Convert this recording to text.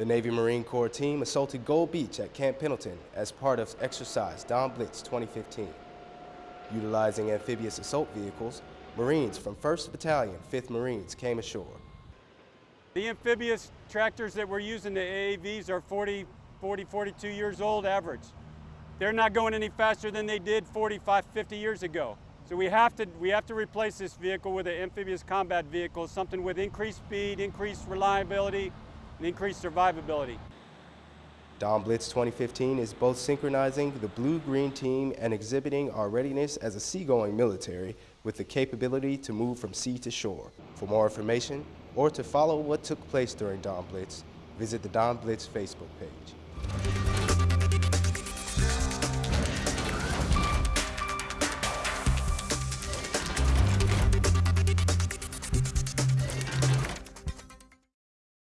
The Navy Marine Corps team assaulted Gold Beach at Camp Pendleton as part of Exercise Dawn Blitz 2015. Utilizing amphibious assault vehicles, Marines from 1st Battalion, 5th Marines came ashore. The amphibious tractors that we're using, the AAVs, are 40, 40, 42 years old average. They're not going any faster than they did 45, 50 years ago. So we have to, we have to replace this vehicle with an amphibious combat vehicle, something with increased speed, increased reliability, and increased survivability. Dawn Blitz 2015 is both synchronizing the blue-green team and exhibiting our readiness as a seagoing military with the capability to move from sea to shore. For more information or to follow what took place during Dawn Blitz, visit the Dawn Blitz Facebook page.